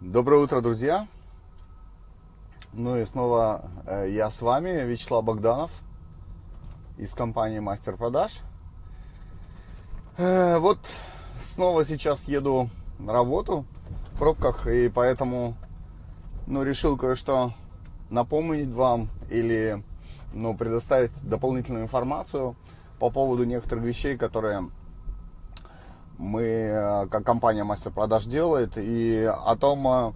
Доброе утро, друзья! Ну и снова э, я с вами, Вячеслав Богданов из компании Мастер Продаж. Э, вот снова сейчас еду на работу в пробках, и поэтому ну, решил кое-что напомнить вам или ну, предоставить дополнительную информацию по поводу некоторых вещей, которые мы, э, как компания Мастер Продаж делает, и о том, э,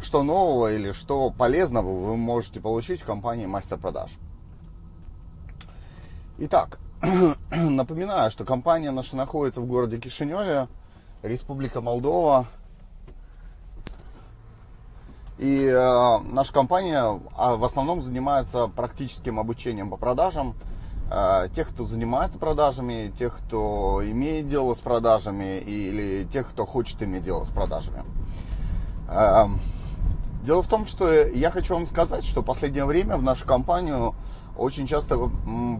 что нового или что полезного вы можете получить в компании Мастер Продаж. Итак, напоминаю, что компания наша находится в городе Кишиневе, Республика Молдова. И э, наша компания а, в основном занимается практическим обучением по продажам – тех, кто занимается продажами, тех, кто имеет дело с продажами или тех, кто хочет иметь дело с продажами. Эм, дело в том, что я хочу вам сказать, что в последнее время в нашу компанию очень часто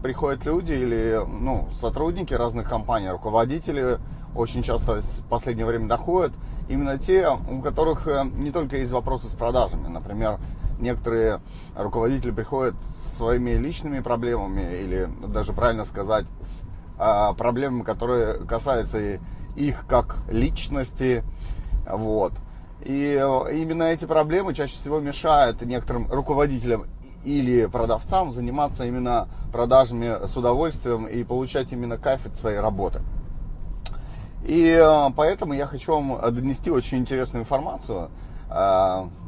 приходят люди или ну, сотрудники разных компаний, руководители очень часто в последнее время доходят. Именно те, у которых э, не только есть вопросы с продажами. Например, некоторые руководители приходят с своими личными проблемами, или даже правильно сказать, с а, проблемами, которые касаются их как личности. Вот. И э, именно эти проблемы чаще всего мешают некоторым руководителям или продавцам заниматься именно продажами с удовольствием и получать именно кайф от своей работы. И э, поэтому я хочу вам донести очень интересную информацию.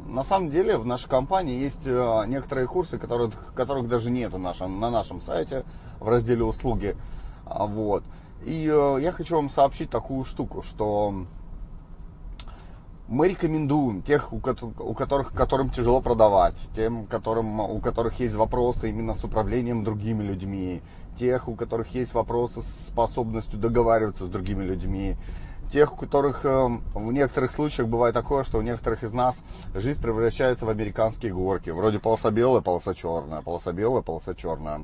На самом деле в нашей компании есть э, некоторые курсы, которых, которых даже нет на нашем, на нашем сайте в разделе услуги. А, вот. И э, я хочу вам сообщить такую штуку, что мы рекомендуем тех, у которых, которым тяжело продавать, тем, которым, у которых есть вопросы именно с управлением другими людьми, тех, у которых есть вопросы с способностью договариваться с другими людьми, тех, у которых э, в некоторых случаях бывает такое, что у некоторых из нас жизнь превращается в американские горки. Вроде полоса белая, полоса черная, полоса белая, полоса черная.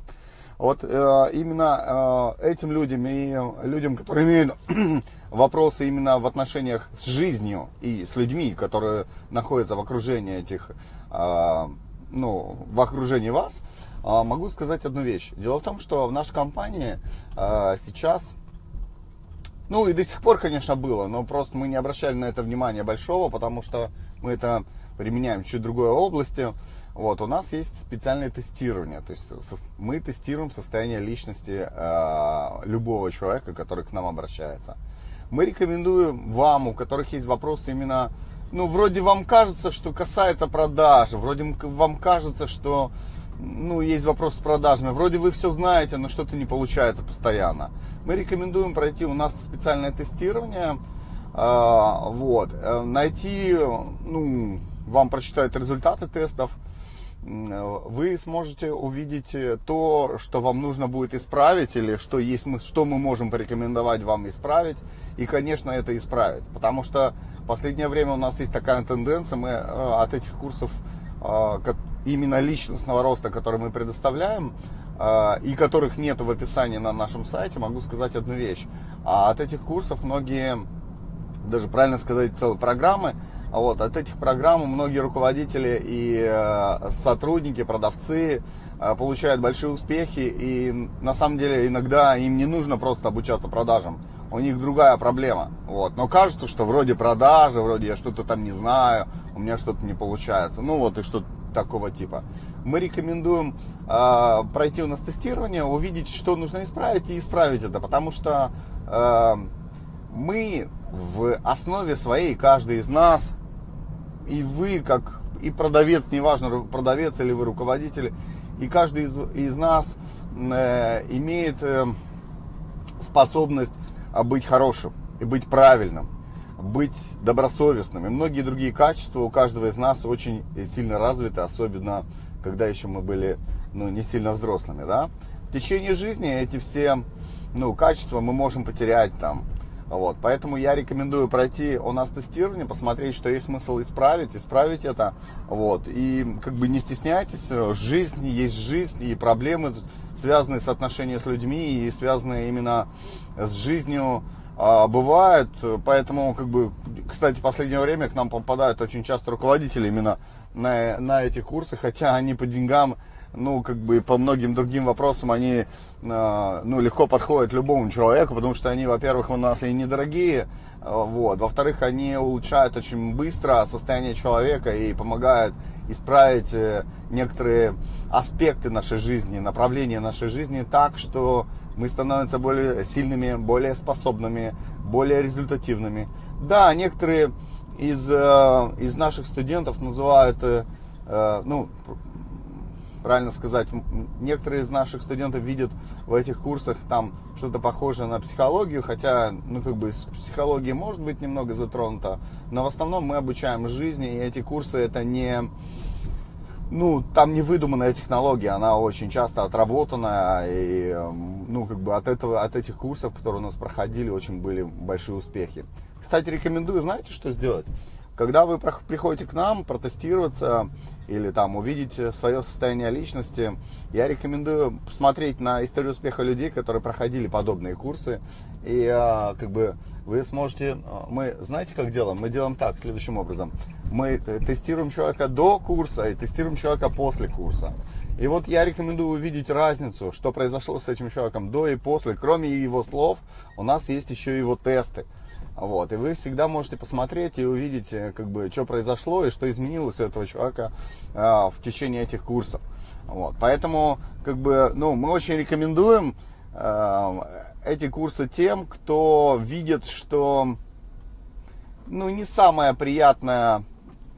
Вот э, именно э, этим людям и людям, которые имеют вопросы именно в отношениях с жизнью и с людьми, которые находятся в окружении этих, э, ну, в окружении вас, могу сказать одну вещь. Дело в том, что в нашей компании сейчас ну и до сих пор, конечно, было, но просто мы не обращали на это внимания большого, потому что мы это применяем в чуть другой области. Вот, у нас есть специальное тестирование, то есть мы тестируем состояние личности э, любого человека, который к нам обращается. Мы рекомендуем вам, у которых есть вопросы именно, ну, вроде вам кажется, что касается продаж, вроде вам кажется, что, ну, есть вопрос с продажами, вроде вы все знаете, но что-то не получается постоянно мы рекомендуем пройти у нас специальное тестирование, а, вот, э, найти, ну, вам прочитают результаты тестов, вы сможете увидеть то, что вам нужно будет исправить или что, есть, что мы можем порекомендовать вам исправить. И, конечно, это исправить. Потому что в последнее время у нас есть такая тенденция, мы э, от этих курсов а, именно личностного роста, который мы предоставляем, и которых нет в описании на нашем сайте, могу сказать одну вещь. А от этих курсов многие, даже правильно сказать, целые программы, а вот, от этих программ многие руководители и э, сотрудники, продавцы э, получают большие успехи. И на самом деле иногда им не нужно просто обучаться продажам. У них другая проблема. Вот. Но кажется, что вроде продажи, вроде я что-то там не знаю, у меня что-то не получается. Ну вот и что-то такого типа мы рекомендуем э, пройти у нас тестирование, увидеть, что нужно исправить и исправить это, потому что э, мы в основе своей, каждый из нас, и вы как и продавец, неважно, продавец или вы руководитель, и каждый из, из нас э, имеет э, способность быть хорошим и быть правильным, быть добросовестным. И многие другие качества у каждого из нас очень сильно развиты, особенно когда еще мы были ну, не сильно взрослыми, да. В течение жизни эти все ну, качества мы можем потерять там. Вот, поэтому я рекомендую пройти у нас тестирование, посмотреть, что есть смысл исправить, исправить это. Вот, и как бы не стесняйтесь, жизнь есть жизнь, и проблемы, связанные с отношением с людьми, и связанные именно с жизнью а, бывает, поэтому, как бы, кстати, в последнее время к нам попадают очень часто руководители именно на, на эти курсы, хотя они по деньгам, ну, как бы, по многим другим вопросам, они, а, ну, легко подходят любому человеку, потому что они, во-первых, у нас и недорогие, а, вот, во-вторых, они улучшают очень быстро состояние человека и помогают исправить э, некоторые аспекты нашей жизни, направления нашей жизни так, что мы становимся более сильными, более способными, более результативными. Да, некоторые из, э, из наших студентов называют, э, э, ну, правильно сказать, некоторые из наших студентов видят в этих курсах там что-то похожее на психологию, хотя, ну, как бы, психология может быть немного затронута, но в основном мы обучаем жизни, и эти курсы это не ну, там не выдуманная технология, она очень часто отработанная, и, ну, как бы от этого, от этих курсов, которые у нас проходили, очень были большие успехи. Кстати, рекомендую, знаете, что сделать? Когда вы приходите к нам протестироваться или там увидеть свое состояние личности, я рекомендую посмотреть на историю успеха людей, которые проходили подобные курсы. И а, как бы вы сможете, а, мы знаете, как делаем? Мы делаем так, следующим образом. Мы э, тестируем человека до курса и тестируем человека после курса. И вот я рекомендую увидеть разницу, что произошло с этим человеком до и после. Кроме его слов, у нас есть еще его тесты. Вот, и вы всегда можете посмотреть и увидеть, э, как бы, что произошло и что изменилось у этого человека э, в течение этих курсов. Вот, поэтому, как бы, ну, мы очень рекомендуем э, эти курсы тем, кто видит, что, ну, не самое приятное,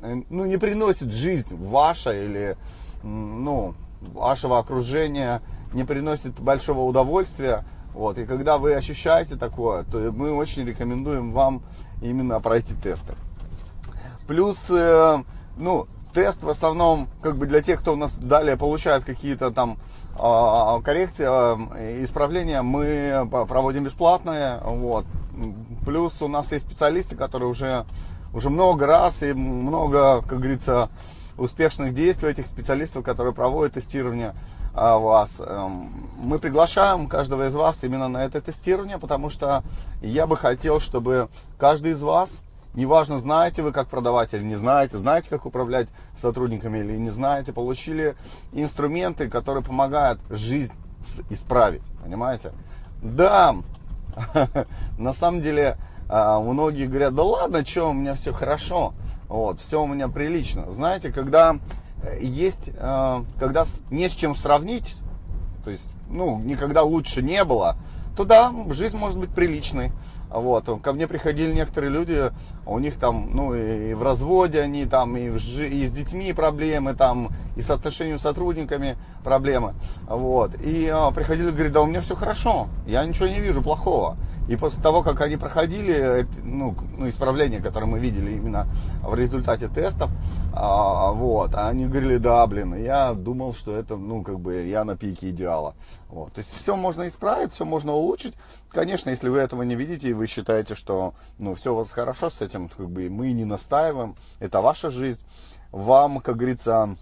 э, ну, не приносит жизнь ваша или, ну, вашего окружения, не приносит большого удовольствия, вот, и когда вы ощущаете такое, то мы очень рекомендуем вам именно пройти тесты. Плюс, э, ну, тест в основном, как бы для тех, кто у нас далее получает какие-то там э, коррекции, э, исправления, мы проводим бесплатные, вот. Плюс у нас есть специалисты, которые уже, уже много раз и много, как говорится, успешных действий этих специалистов, которые проводят тестирование вас. Эм, мы приглашаем каждого из вас именно на это тестирование, потому что я бы хотел, чтобы каждый из вас, неважно, знаете вы, как продавать или не знаете, знаете, как управлять сотрудниками или не знаете, получили инструменты, которые помогают жизнь исправить, понимаете? Да, на самом деле, а, многие говорят, да ладно, что, у меня все хорошо, вот, все у меня прилично. Знаете, когда есть, э, когда не с чем сравнить, то есть, ну, никогда лучше не было, то да, жизнь может быть приличной. Вот. Ко мне приходили некоторые люди, у них там, ну, и в разводе они, там, и, в, и с детьми проблемы, там, и с отношениями с сотрудниками проблемы. Вот. И а, приходили, говорят, да у меня все хорошо, я ничего не вижу плохого. И после того, как они проходили, ну, ну исправления, которые мы видели именно в результате тестов, а, вот, они говорили, да, блин, я думал, что это, ну, как бы, я на пике идеала. Вот. То есть все можно исправить, все можно улучшить. Конечно, если вы этого не видите и вы считаете, что, ну, все у вас хорошо с этим, как бы, мы не настаиваем, это ваша жизнь. Вам, как говорится,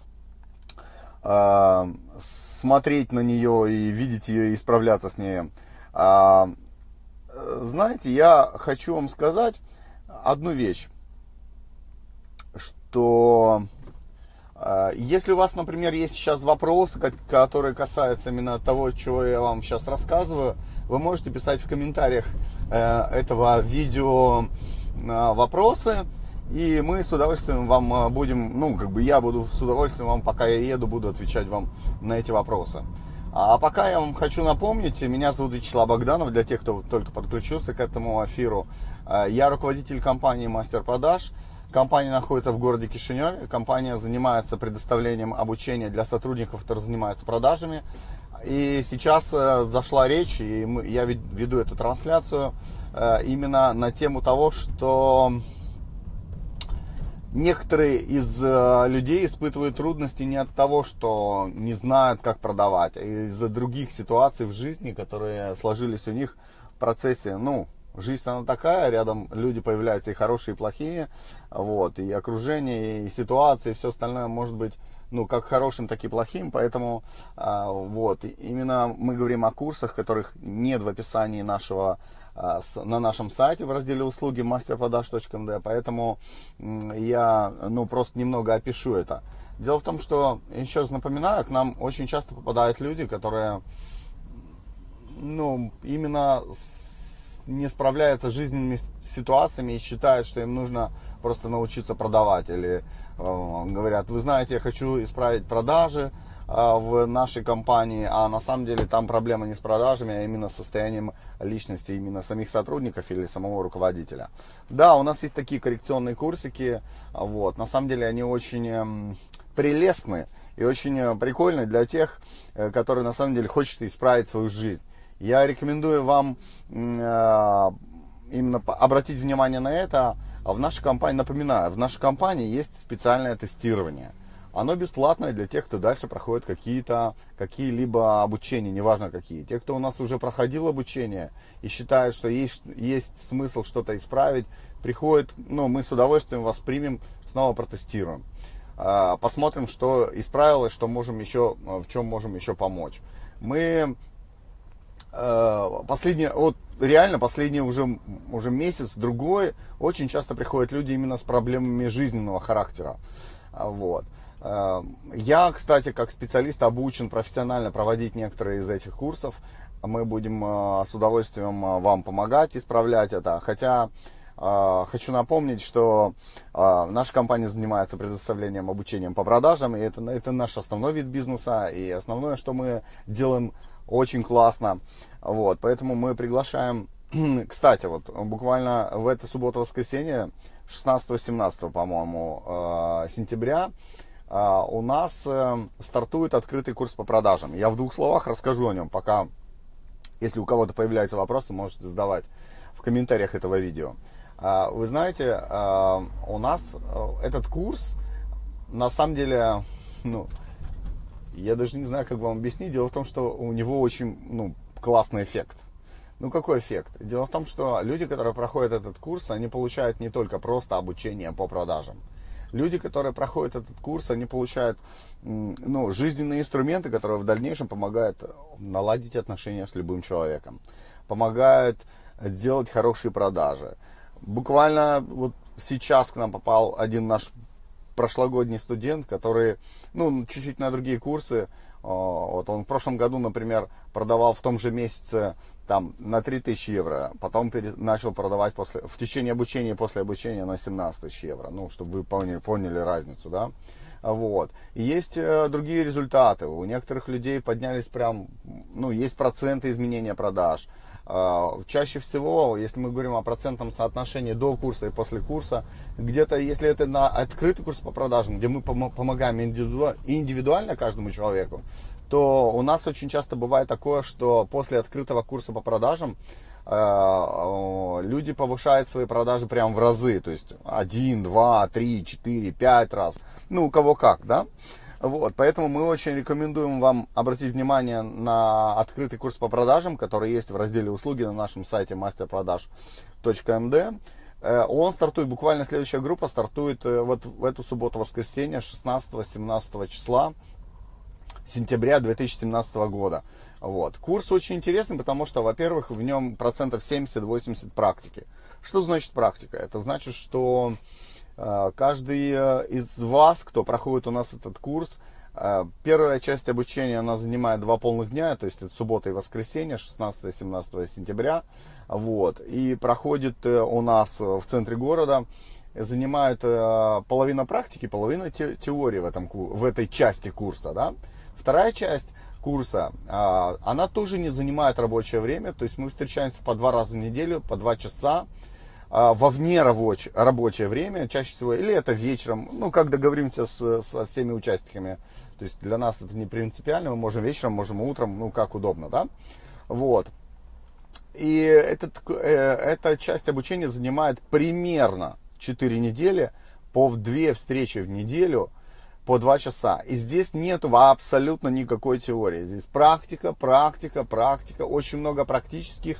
э, смотреть на нее и видеть ее и справляться с ней. Знаете, я хочу вам сказать одну вещь, что э, если у вас, например, есть сейчас вопросы, которые касаются именно того, чего я вам сейчас рассказываю, вы можете писать в комментариях э, этого видео э, вопросы, и мы с удовольствием вам будем, ну, как бы я буду с удовольствием вам, пока я еду, буду отвечать вам на эти вопросы. А пока я вам хочу напомнить, меня зовут Вячеслав Богданов, для тех, кто только подключился к этому эфиру. А, я руководитель компании «Мастер продаж». Компания находится в городе Кишиневе. Компания занимается предоставлением обучения для сотрудников, которые занимаются продажами. И сейчас э, зашла речь, и я веду эту трансляцию э, именно на тему того, что некоторые из э, людей испытывают трудности не от того, что не знают, как продавать, а из-за других ситуаций в жизни, которые сложились у них в процессе, ну, жизнь она такая, рядом люди появляются и хорошие, и плохие, вот, и окружение, и ситуации, и все остальное может быть, ну, как хорошим, так и плохим, поэтому, а, вот, именно мы говорим о курсах, которых нет в описании нашего на нашем сайте в разделе услуги masterprodaж.md, поэтому я ну, просто немного опишу это. Дело в том, что, еще раз напоминаю, к нам очень часто попадают люди, которые ну, именно с, не справляются с жизненными ситуациями и считают, что им нужно просто научиться продавать. Или э, говорят, вы знаете, я хочу исправить продажи, а, в нашей компании, а на самом деле там проблема не с продажами, а именно с состоянием личности именно самих сотрудников или самого руководителя. Да, у нас есть такие коррекционные курсики, вот, на самом деле они очень эм, прелестны и очень э, прикольны для тех, э, которые на самом деле хотят исправить свою жизнь. Я рекомендую вам э, именно обратить внимание на это. В нашей компании, напоминаю, в нашей компании есть специальное тестирование – оно бесплатное для тех, кто дальше проходит какие-то, какие-либо обучения, неважно какие. Те, кто у нас уже проходил обучение и считают, что есть, есть смысл что-то исправить, приходят, ну, мы с удовольствием вас примем, снова протестируем. А, посмотрим, что исправилось, что можем еще, в чем можем еще помочь. Мы а, последние, вот реально последний уже, уже месяц, другой, очень часто приходят люди именно с проблемами жизненного характера. А, вот. Эм, я, кстати, как специалист обучен профессионально проводить некоторые из этих курсов. Мы будем э, с удовольствием э, вам помогать исправлять это. Хотя э, хочу напомнить, что наша компания занимается предоставлением обучением по продажам. И это, это наш основной вид бизнеса. И основное, что мы делаем очень классно. Вот, поэтому мы приглашаем... Кстати, вот буквально в эту субботу-воскресенье, 16-17, по-моему, сентября, у нас э, стартует открытый курс по продажам. Я в двух словах расскажу о нем, пока, если у кого-то появляются вопросы, можете задавать в комментариях этого видео. А, вы знаете, а, у нас э, этот курс, на самом деле, ну, я даже не знаю, как вам объяснить. Дело в том, что у него очень ну, классный эффект. Ну, какой эффект? Дело в том, что люди, которые проходят этот курс, они получают не только просто обучение по продажам. Люди, которые проходят этот курс, они получают ну, жизненные инструменты, которые в дальнейшем помогают наладить отношения с любым человеком, помогают делать хорошие продажи. Буквально вот сейчас к нам попал один наш прошлогодний студент, который, ну, чуть-чуть на другие курсы, вот он в прошлом году, например, продавал в том же месяце там на 3000 евро, потом пере, начал продавать после, в течение обучения, после обучения на 17 тысяч евро, ну, чтобы вы поняли, поняли разницу, да. Вот. Есть э, другие результаты. У некоторых людей поднялись прям, ну, есть проценты изменения продаж. Э, чаще всего, если мы говорим о процентном соотношении до курса и после курса, где-то, если это на открытый курс по продажам, где мы пом- помогаем индивидуально каждому человеку, то у нас очень часто бывает такое, что после открытого курса по продажам люди повышают свои продажи прям в разы, то есть один, два, три, четыре, пять раз, ну у кого как, да. Вот, поэтому мы очень рекомендуем вам обратить внимание на открытый курс по продажам, который есть в разделе услуги на нашем сайте masterproдаж.md. Э, он стартует, буквально следующая группа стартует э, вот в эту субботу-воскресенье 16-17 числа сентября 2017 года. Вот. Курс очень интересный, потому что, во-первых, в нем процентов 70-80 практики. Что значит практика? Это значит, что э, каждый э, из вас, кто проходит у нас этот курс, э, первая часть обучения, она занимает два полных дня, то есть это суббота и воскресенье, 16-17 сентября. Вот. И проходит у нас в центре города занимает половина практики, половина те, теории в, этом, в этой части курса. Да? Вторая часть курса, а, она тоже не занимает рабочее время, то есть мы встречаемся по два раза в неделю, по два часа а, во вне рабочее, рабочее время, чаще всего, или это вечером, ну, как договоримся с, со всеми участниками. То есть для нас это не принципиально, мы можем вечером, можем утром, ну, как удобно, да. Вот. И этот, э, эта часть обучения занимает примерно 4 недели по 2 встречи в неделю – по два часа. И здесь нет абсолютно никакой теории. Здесь практика, практика, практика. Очень много практических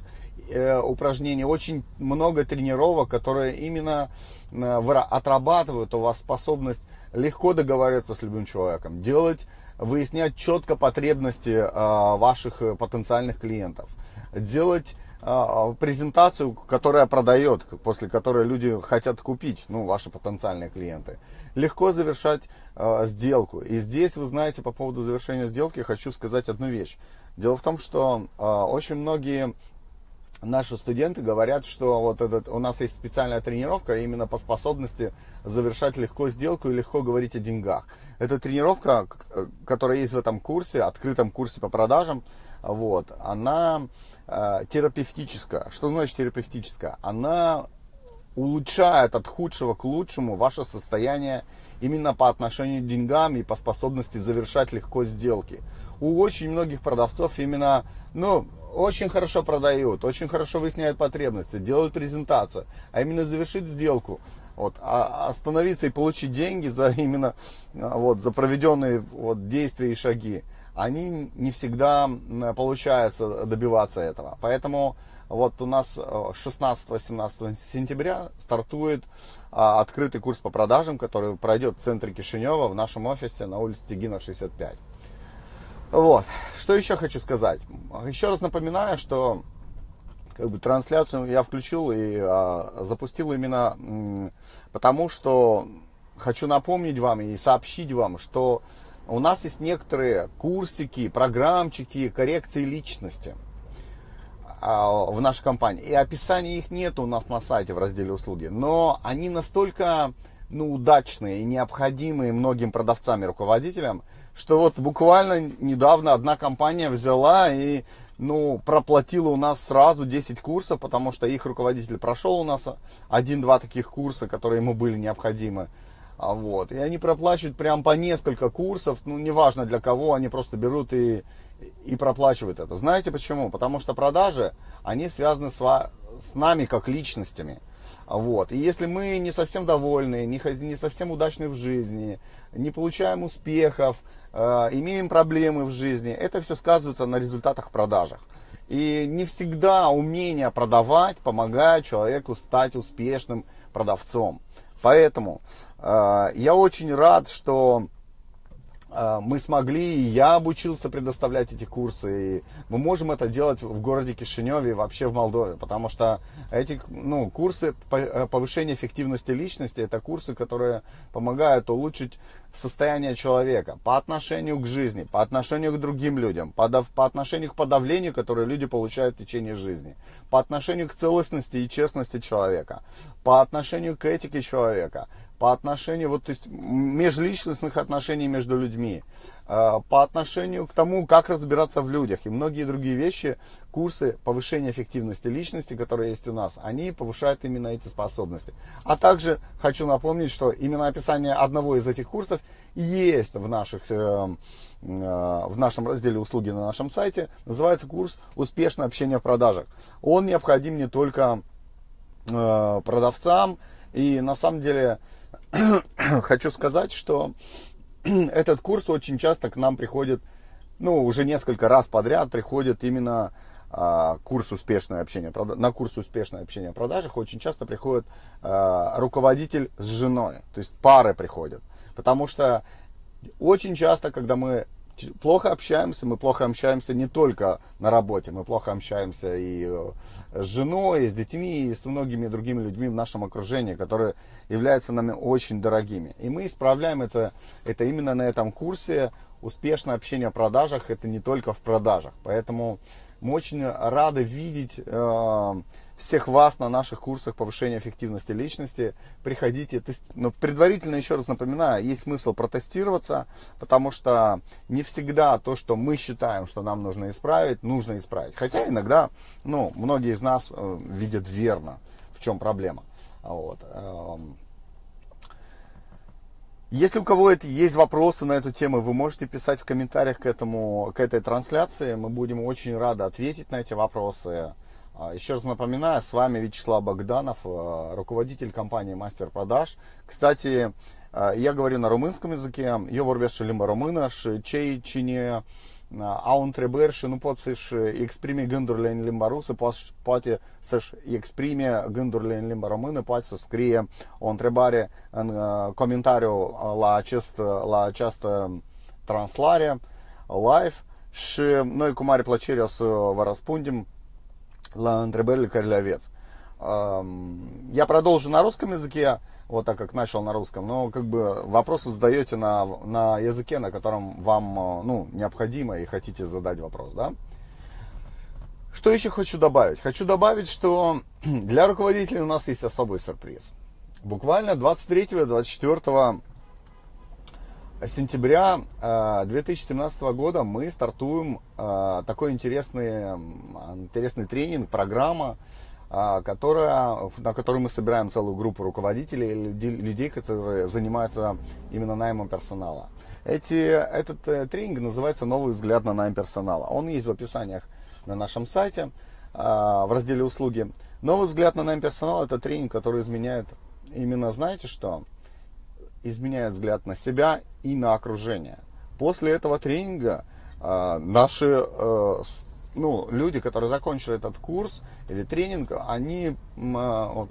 э, упражнений, очень много тренировок, которые именно э, отрабатывают у вас способность легко договариваться с любым человеком, делать, выяснять четко потребности э, ваших потенциальных клиентов, делать а, презентацию, которая продает, после которой люди хотят купить, ну, ваши потенциальные клиенты. Легко завершать э, сделку. И здесь, вы знаете, по поводу завершения сделки хочу сказать одну вещь. Дело в том, что э, очень многие наши студенты говорят, что вот этот, у нас есть специальная тренировка именно по способности завершать легко сделку и легко говорить о деньгах. Это тренировка, которая есть в этом курсе, открытом курсе по продажам, вот, она э, терапевтическая. Что значит терапевтическая? Она улучшает от худшего к лучшему ваше состояние именно по отношению к деньгам и по способности завершать легко сделки. У очень многих продавцов именно, ну, очень хорошо продают, очень хорошо выясняют потребности, делают презентацию, а именно завершить сделку, вот, а остановиться и получить деньги за именно вот, за проведенные вот, действия и шаги, они не всегда получается добиваться этого. Поэтому вот у нас 16-17 сентября стартует а, открытый курс по продажам, который пройдет в центре Кишинева в нашем офисе на улице Тегина 65. Вот. Что еще хочу сказать? Еще раз напоминаю, что как бы трансляцию я включил и а, запустил именно потому, что хочу напомнить вам и сообщить вам, что у нас есть некоторые курсики, программчики коррекции личности в нашей компании. И описания их нет у нас на сайте в разделе услуги. Но они настолько ну, удачные и необходимые многим продавцам и руководителям, что вот буквально недавно одна компания взяла и ну, проплатила у нас сразу 10 курсов, потому что их руководитель прошел у нас один-два таких курса, которые ему были необходимы. А вот. И они проплачивают прям по несколько курсов, ну, неважно для кого, они просто берут и, и проплачивают это. Знаете почему? Потому что продажи, они связаны с, с нами как личностями. Вот. И если мы не совсем довольны, не, не совсем удачны в жизни, не получаем успехов, э, имеем проблемы в жизни, это все сказывается на результатах продажах. И не всегда умение продавать помогает человеку стать успешным продавцом. Поэтому э, я очень рад, что мы смогли, и я обучился предоставлять эти курсы, и мы можем это делать в городе Кишиневе и вообще в Молдове, потому что эти ну, курсы э, повышения эффективности личности, это курсы, которые помогают улучшить состояние человека по отношению к жизни, по отношению к другим людям, по, по отношению к подавлению, которое люди получают в течение жизни, по отношению к целостности и честности человека, по отношению к этике человека, по отношению, вот, то есть, межличностных отношений между людьми, э, по отношению к тому, как разбираться в людях и многие другие вещи, курсы повышения эффективности личности, которые есть у нас, они повышают именно эти способности. А также хочу напомнить, что именно описание одного из этих курсов есть в, наших, э, э, в нашем разделе услуги на нашем сайте. Называется курс «Успешное общение в продажах». Он необходим не только продавцам, и на самом деле хочу сказать, что этот курс очень часто к нам приходит, ну, уже несколько раз подряд приходит именно а, курс успешное общение, на курс успешное общение в продажах очень часто приходит а, руководитель с женой, то есть пары приходят. Потому что очень часто, когда мы плохо общаемся, мы плохо общаемся не только на работе, мы плохо общаемся и э, с женой, и с детьми, и с многими другими людьми в нашем окружении, которые являются нами очень дорогими. И мы исправляем это, это именно на этом курсе. Успешное общение в продажах, это не только в продажах. Поэтому мы очень рады видеть э, всех вас на наших курсах повышения эффективности личности. Приходите. Но ну, предварительно еще раз напоминаю, есть смысл протестироваться, потому что не всегда то, что мы считаем, что нам нужно исправить, нужно исправить. Хотя иногда, ну, многие из нас э, видят верно, в чем проблема. Вот. Эм. Если у кого есть вопросы на эту тему, вы можете писать в комментариях к, этому, к этой трансляции. Мы будем очень рады ответить на эти вопросы. А, еще раз напоминаю, с вами Вячеслав Богданов, э, руководитель компании Мастер Продаж. Кстати, э, я говорю на румынском языке. Nu pot să-și exprime gândurile în limba rusă, poate să-și exprime gândurile în limba română, poate să scrie o întrebare în uh, comentariu la, acest, la această translare live și noi cu mare plăcere o să vă răspundem Лантребель Королевец. Я продолжу на русском языке, вот так как начал на русском, но как бы вопросы задаете на, на языке, на котором вам ну, необходимо и хотите задать вопрос, да? Что еще хочу добавить? Хочу добавить, что для руководителей у нас есть особый сюрприз. Буквально 23-24 сентября 2017 э, года мы стартуем э, такой интересный, интересный тренинг, программа, э, которая, на которой мы собираем целую группу руководителей, людей, которые занимаются именно наймом персонала. Эти, этот тренинг называется «Новый взгляд на найм персонала». Он есть в описаниях на нашем сайте в разделе «Услуги». «Новый взгляд на найм персонала» – это тренинг, который изменяет именно, знаете что? Изменяет взгляд на себя и на окружение. После этого тренинга э, наши э, ну, люди, которые закончили этот курс или тренинг, они э,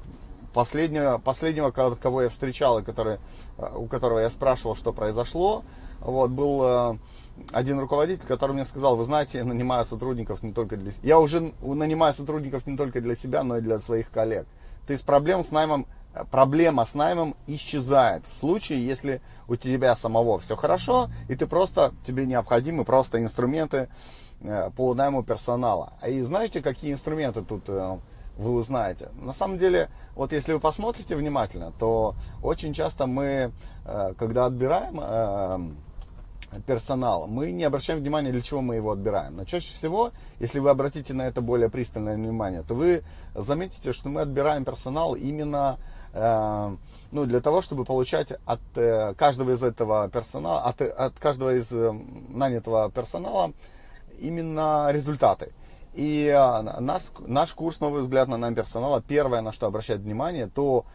последнего, последнего, кого я встречал, и который, э, у которого я спрашивал, что произошло, вот, был один руководитель, который мне сказал, вы знаете, я нанимаю сотрудников не только для... Я уже нанимаю сотрудников не только для себя, но и для своих коллег. То есть проблем с наймом проблема с наймом исчезает в случае, если у тебя самого все хорошо, и ты просто, тебе необходимы просто инструменты э, по найму персонала. А и знаете, какие инструменты тут э, вы узнаете? На самом деле, вот если вы посмотрите внимательно, то очень часто мы, э, когда отбираем персонал, мы не обращаем внимания, для чего мы его отбираем. Но чаще всего, если вы обратите на это более пристальное внимание, то вы заметите, что мы отбираем персонал именно ну, для того, чтобы получать от э, каждого из этого персонала, от, от каждого из э, нанятого персонала именно результаты. И нас, наш курс «Новый взгляд на нам персонала», первое, на что обращать внимание, то,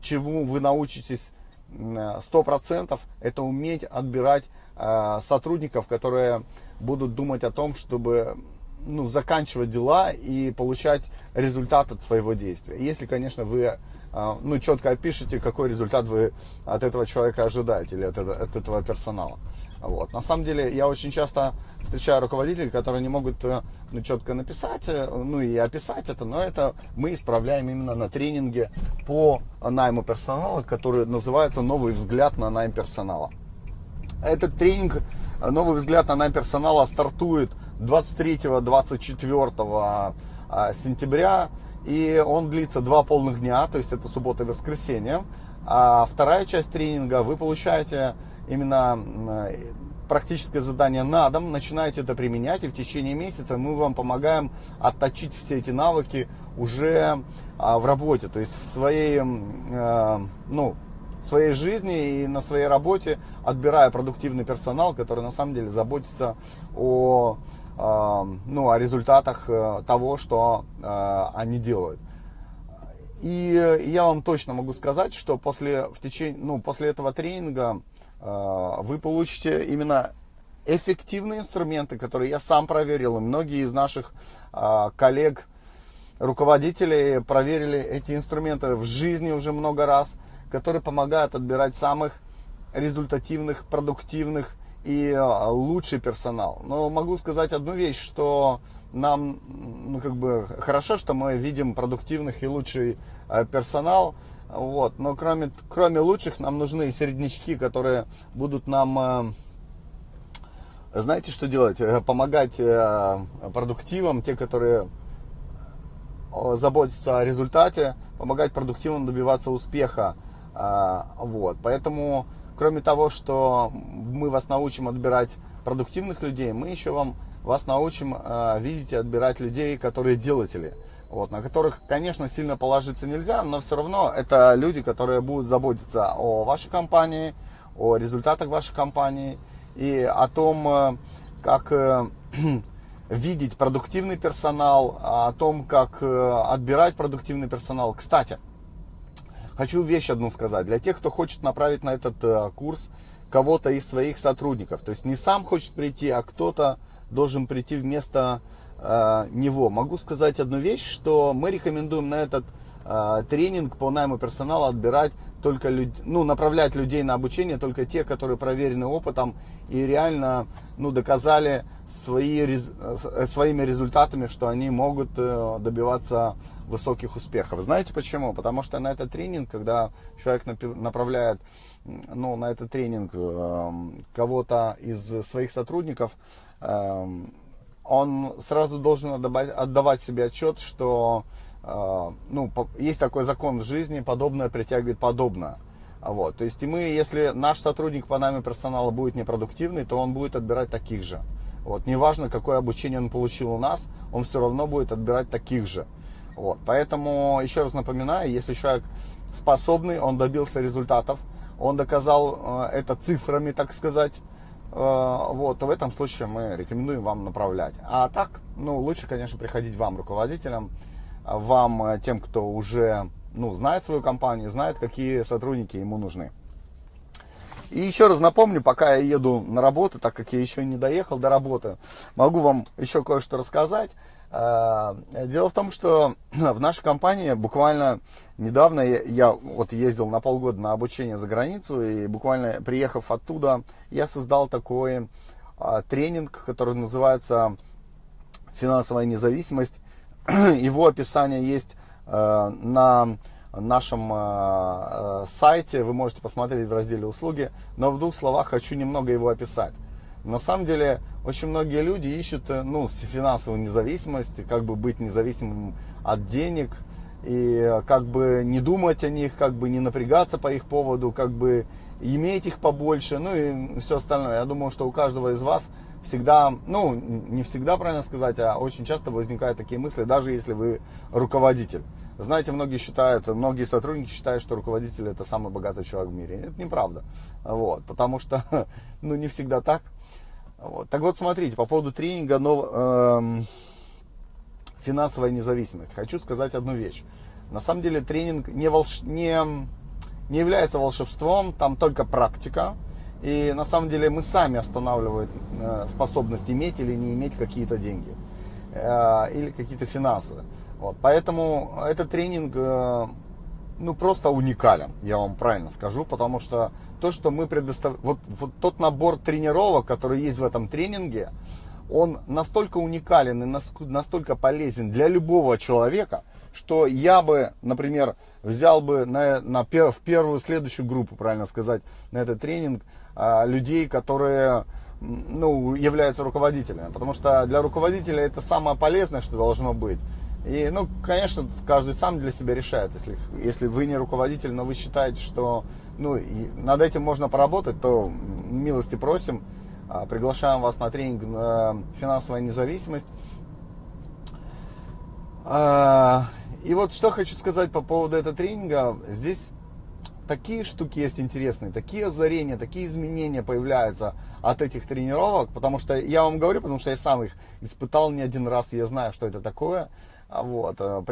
чему вы научитесь 100%, это уметь отбирать Э, сотрудников, которые будут думать о том, чтобы ну, заканчивать дела и получать результат от своего действия. Если, конечно, вы э, ну, четко опишете, какой результат вы от этого человека ожидаете или от, от этого персонала. Вот. На самом деле, я очень часто встречаю руководителей, которые не могут э, ну, четко написать, ну и описать это, но это мы исправляем именно на тренинге по найму персонала, который называется «Новый взгляд на найм персонала». Этот тренинг «Новый взгляд на найм персонала» стартует 23-24 а, сентября. И он длится два полных дня, то есть это суббота и воскресенье. А вторая часть тренинга вы получаете именно практическое задание на дом, начинаете это применять, и в течение месяца мы вам помогаем отточить все эти навыки уже а, в работе, то есть в своей, ну, в своей жизни и на своей работе, отбирая продуктивный персонал, который на самом деле заботится о, э, ну, о результатах э, того, что э, они делают. И я вам точно могу сказать, что после, в течение, ну, после этого тренинга вы получите именно эффективные инструменты, которые я сам проверил, и многие из наших коллег, руководителей проверили эти инструменты в жизни уже много раз – которые помогают отбирать самых результативных, продуктивных и а, лучший персонал. Но могу сказать одну вещь, что нам, ну, как бы, хорошо, что мы видим продуктивных и лучший а, персонал, вот, но кроме, кроме лучших нам нужны и середнячки, которые будут нам, а, знаете, что делать? Э, помогать э, продуктивам, те, которые заботятся о результате, помогать продуктивным добиваться успеха. А, вот, поэтому, кроме того, что мы вас научим отбирать продуктивных людей, мы еще вам, вас научим а, видеть и отбирать людей, которые делатели. Вот, на которых, конечно, сильно положиться нельзя, но все равно это люди, которые будут заботиться о вашей компании, о результатах вашей компании и о том, э, как э, видеть продуктивный персонал, о том, как э, отбирать продуктивный персонал. Кстати, Хочу вещь одну сказать. Для тех, кто хочет направить на этот э, курс кого-то из своих сотрудников. То есть не сам хочет прийти, а кто-то должен прийти вместо э, него. Могу сказать одну вещь, что мы рекомендуем на этот э, тренинг по найму персонала отбирать только люд... ну, направлять людей на обучение только те, которые проверены опытом и реально ну, доказали свои, э, своими результатами, что они могут э, добиваться высоких успехов. Знаете почему? Потому что на этот тренинг, когда человек направляет ну, на этот тренинг эм, кого-то из своих сотрудников, эм, он сразу должен отдавать, отдавать себе отчет, что э, ну, есть такой закон в жизни, подобное притягивает подобное. Вот. То есть и мы, если наш сотрудник по нами персонала будет непродуктивный, то он будет отбирать таких же. Вот. Неважно, какое обучение он получил у нас, он все равно будет отбирать таких же. Вот. Поэтому, еще раз напоминаю, если человек способный, он добился результатов, он доказал э, это цифрами, так сказать, Э, вот, то в этом случае мы рекомендуем вам направлять. А так, ну, лучше, конечно, приходить вам, руководителям, вам, э, тем, кто уже, ну, знает свою компанию, знает, какие сотрудники ему нужны. И еще раз напомню, пока я еду на работу, так как я еще не доехал до работы, могу вам еще кое-что рассказать. Э, дело в том, что в нашей компании буквально недавно я, вот ездил на полгода на обучение за границу, и буквально приехав оттуда, я создал такой а, тренинг, который называется «Финансовая независимость». Его описание есть а, на нашем а, сайте, вы можете посмотреть в разделе «Услуги», но в двух словах хочу немного его описать. На самом деле, очень многие люди ищут ну, финансовую независимость, как бы быть независимым от денег – и как бы не думать о них, как бы не напрягаться по их поводу, как бы иметь их побольше, ну и все остальное. Я думаю, что у каждого из вас всегда, ну не всегда правильно сказать, а очень часто возникают такие мысли, даже если вы руководитель. Знаете, многие считают, многие сотрудники считают, что руководитель это самый богатый человек в мире. Это неправда. Вот, потому что, ну, не всегда так. Вот. Так вот, смотрите, по поводу тренинга, но, эм, финансовая независимость. Хочу сказать одну вещь. На самом деле тренинг не, волш... не, не является волшебством, там только практика. И на самом деле мы сами останавливаем э, способность иметь или не иметь какие-то деньги. Э, или какие-то финансы. Вот. Поэтому этот тренинг э, ну, просто уникален, я вам правильно скажу, потому что то, что мы предоставляем, вот, вот тот набор тренировок, который есть в этом тренинге, он настолько уникален и настолько полезен для любого человека, что я бы, например, взял бы на, на, в первую следующую группу, правильно сказать, на этот тренинг людей, которые ну, являются руководителями. Потому что для руководителя это самое полезное, что должно быть. И, ну, конечно, каждый сам для себя решает. Если, если вы не руководитель, но вы считаете, что ну, над этим можно поработать, то милости просим. А, приглашаем вас на тренинг «Финансовая независимость». А, и вот что хочу сказать по поводу этого тренинга. Здесь такие штуки есть интересные, такие озарения, такие изменения появляются от этих тренировок, потому что я вам говорю, потому что я сам их испытал не один раз, и я знаю, что это такое. А вот, э,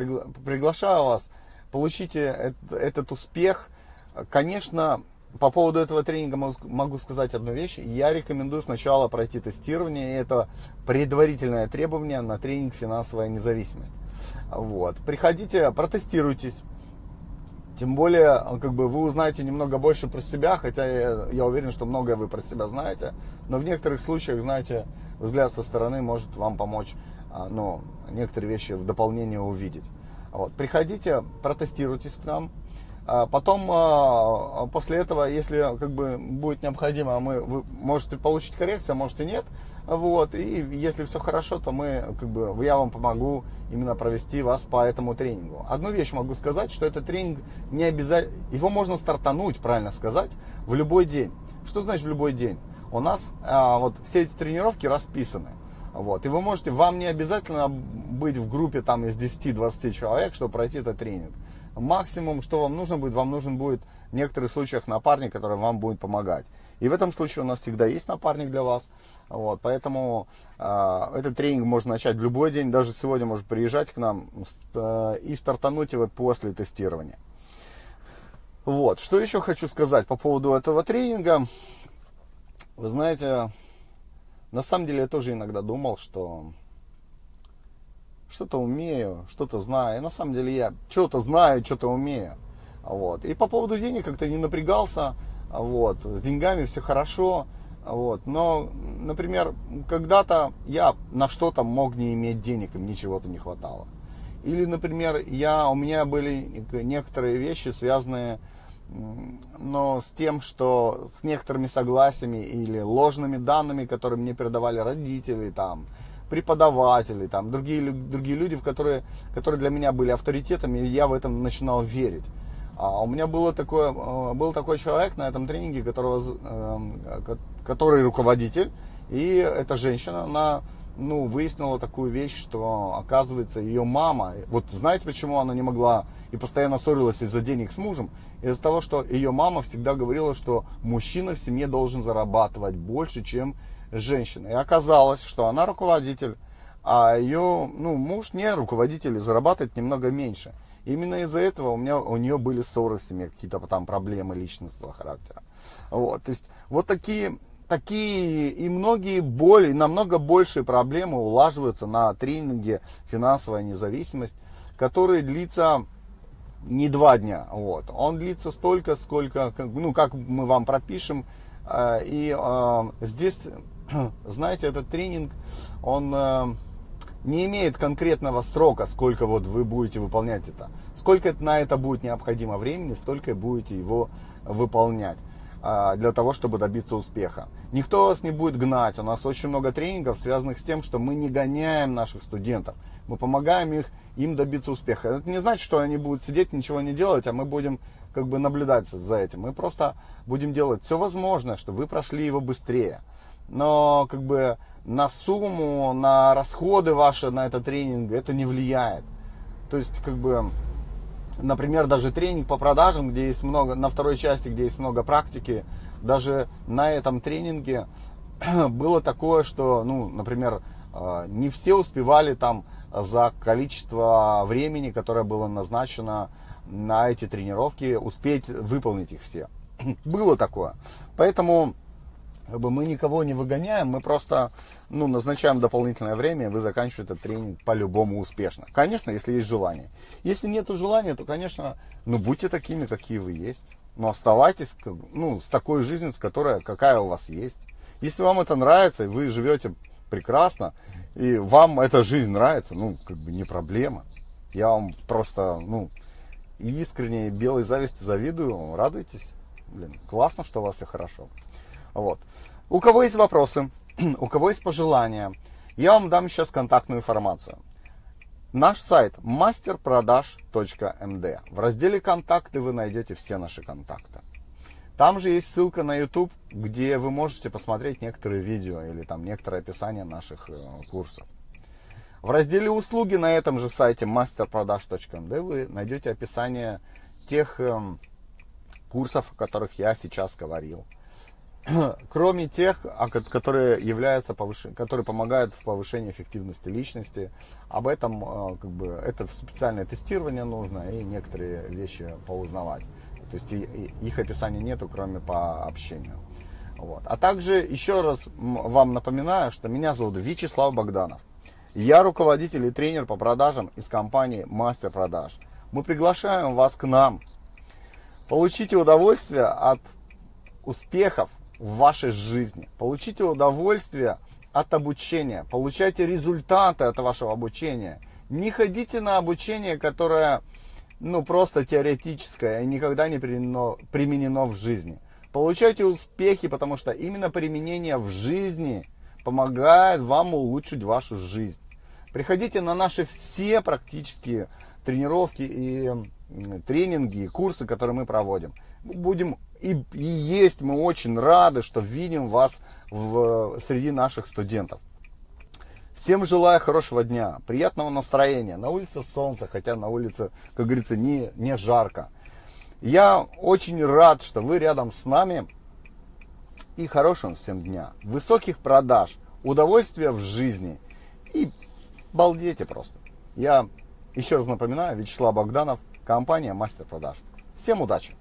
приглашаю вас, получите этот успех. Конечно, по поводу этого тренинга могу сказать одну вещь. Я рекомендую сначала пройти тестирование. И это предварительное требование на тренинг «Финансовая независимость». Вот. Приходите, протестируйтесь. Тем более, как бы вы узнаете немного больше про себя, хотя я, я уверен, что многое вы про себя знаете. Но в некоторых случаях, знаете, взгляд со стороны может вам помочь а, ну, некоторые вещи в дополнение увидеть. Вот. Приходите, протестируйтесь к нам. А потом, а, после этого, если как бы будет необходимо, мы, вы можете получить коррекцию, а может нет. Вот, и если все хорошо, то мы, как бы, я вам помогу именно провести вас по этому тренингу. Одну вещь могу сказать, что этот тренинг не обязательно, его можно стартануть, правильно сказать, в любой день. Что значит в любой день? У нас а, вот все эти тренировки расписаны. Вот, и вы можете, вам не обязательно быть в группе там из 10-20 человек, чтобы пройти этот тренинг максимум, что вам нужно будет, вам нужен будет в некоторых случаях напарник, который вам будет помогать. И в этом случае у нас всегда есть напарник для вас. Вот, поэтому э, этот тренинг можно начать в любой день. Даже сегодня может приезжать к нам э, и стартануть его после тестирования. Вот, что еще хочу сказать по поводу этого тренинга. Вы знаете, на самом деле я тоже иногда думал, что что-то умею, что-то знаю. И на самом деле я что-то знаю, что-то умею. Вот. И по поводу денег как-то не напрягался. Вот. С деньгами все хорошо. Вот. Но, например, когда-то я на что-то мог не иметь денег, и мне чего-то не хватало. Или, например, я, у меня были некоторые вещи, связанные но с тем, что с некоторыми согласиями или ложными данными, которые мне передавали родители, там, преподаватели, там, другие, другие люди, в которые, которые для меня были авторитетами, и я в этом начинал верить. А у меня было такое, э, был такой человек на этом тренинге, которого, эм, который руководитель, и эта женщина, она ну, выяснила такую вещь, что, оказывается, ее мама, вот знаете, почему она не могла и постоянно ссорилась из-за денег с мужем? Из-за того, что ее мама всегда говорила, что мужчина в семье должен зарабатывать больше, чем женщина. И оказалось, что она руководитель, а ее ну, муж не руководитель и зарабатывает немного меньше. Именно из-за этого у, меня, у нее были ссоры в семье, какие-то там проблемы личностного характера. Вот, то есть вот такие, такие и многие боли, намного большие проблемы улаживаются на тренинге «Финансовая независимость», который длится не два дня. Вот. Он длится столько, сколько, ну, как мы вам пропишем. Э, и э, здесь знаете, этот тренинг, он э, не имеет конкретного срока, сколько вот вы будете выполнять это. Сколько на это будет необходимо времени, столько будете его выполнять э, для того, чтобы добиться успеха. Никто вас не будет гнать. У нас очень много тренингов, связанных с тем, что мы не гоняем наших студентов. Мы помогаем их, им добиться успеха. Это не значит, что они будут сидеть, ничего не делать, а мы будем как бы наблюдать за этим. Мы просто будем делать все возможное, чтобы вы прошли его быстрее но как бы на сумму, на расходы ваши на этот тренинг это не влияет. То есть, как бы, например, даже тренинг по продажам, где есть много, на второй части, где есть много практики, даже на этом тренинге было такое, что, ну, например, э, не все успевали там за количество времени, которое было назначено на эти тренировки, успеть выполнить их все. Было такое. Поэтому как бы мы никого не выгоняем, мы просто ну, назначаем дополнительное время, и вы заканчиваете этот тренинг по-любому успешно. Конечно, если есть желание. Если нет желания, то, конечно, ну, будьте такими, какие вы есть. Но оставайтесь ну, с такой жизнью, с которой, какая у вас есть. Если вам это нравится, и вы живете прекрасно, и вам эта жизнь нравится, ну, как бы не проблема. Я вам просто, ну, искренне белой завистью завидую, радуйтесь. Блин, классно, что у вас все хорошо. Вот. У кого есть вопросы, у кого есть пожелания, я вам дам сейчас контактную информацию. Наш сайт masterproдаж.md. В разделе «Контакты» вы найдете все наши контакты. Там же есть ссылка на YouTube, где вы можете посмотреть некоторые видео или там некоторое описание наших э, курсов. В разделе «Услуги» на этом же сайте masterproдаж.md вы найдете описание тех э, курсов, о которых я сейчас говорил. кроме тех, которые являются которые помогают в повышении эффективности личности. Об этом э, как бы это специальное тестирование нужно и некоторые вещи поузнавать. То есть их описания нету, кроме по общению. Вот. А также еще раз вам напоминаю, что меня зовут Вячеслав Богданов. Я руководитель и тренер по продажам из компании Мастер Продаж. Мы приглашаем вас к нам. Получите удовольствие от успехов в вашей жизни. Получите удовольствие от обучения, получайте результаты от вашего обучения. Не ходите на обучение, которое ну, просто теоретическое и никогда не применено, применено в жизни. Получайте успехи, потому что именно применение в жизни помогает вам улучшить вашу жизнь. Приходите на наши все практические тренировки и тренинги, и курсы, которые мы проводим. Будем и, и есть, мы очень рады, что видим вас в, среди наших студентов. Всем желаю хорошего дня, приятного настроения. На улице солнце, хотя на улице, как говорится, не, не жарко. Я очень рад, что вы рядом с нами. И хорошего всем дня. Высоких продаж, удовольствия в жизни. И балдейте просто. Я еще раз напоминаю, Вячеслав Богданов, компания Мастер Продаж. Всем удачи!